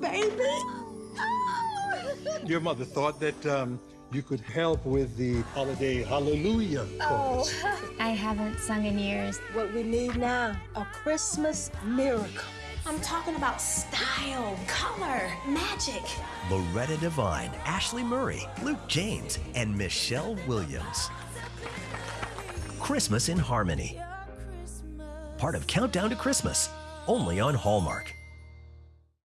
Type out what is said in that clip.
baby. Your mother thought that um, you could help with the holiday hallelujah chorus. Oh. I haven't sung in years. What we need now, a Christmas miracle. I'm talking about style, color, magic. Loretta Devine, Ashley Murray, Luke James, and Michelle Williams. Christmas in Harmony. Part of Countdown to Christmas, only on Hallmark.